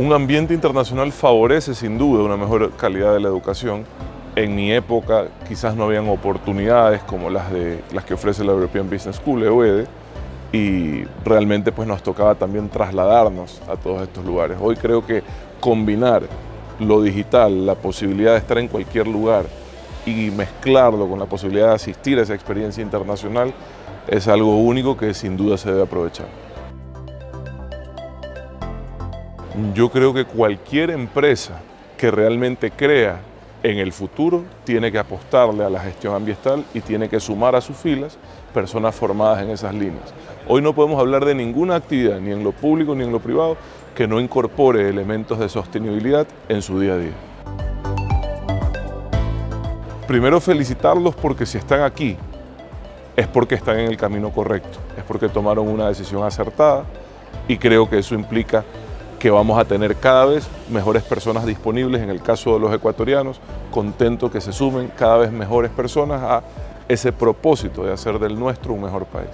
Un ambiente internacional favorece sin duda una mejor calidad de la educación. En mi época quizás no habían oportunidades como las, de, las que ofrece la European Business School, EUEDE, y realmente pues nos tocaba también trasladarnos a todos estos lugares. Hoy creo que combinar lo digital, la posibilidad de estar en cualquier lugar y mezclarlo con la posibilidad de asistir a esa experiencia internacional es algo único que sin duda se debe aprovechar. Yo creo que cualquier empresa que realmente crea en el futuro tiene que apostarle a la gestión ambiental y tiene que sumar a sus filas personas formadas en esas líneas. Hoy no podemos hablar de ninguna actividad, ni en lo público ni en lo privado, que no incorpore elementos de sostenibilidad en su día a día. Primero felicitarlos porque si están aquí es porque están en el camino correcto, es porque tomaron una decisión acertada y creo que eso implica que vamos a tener cada vez mejores personas disponibles, en el caso de los ecuatorianos, contento que se sumen cada vez mejores personas a ese propósito de hacer del nuestro un mejor país.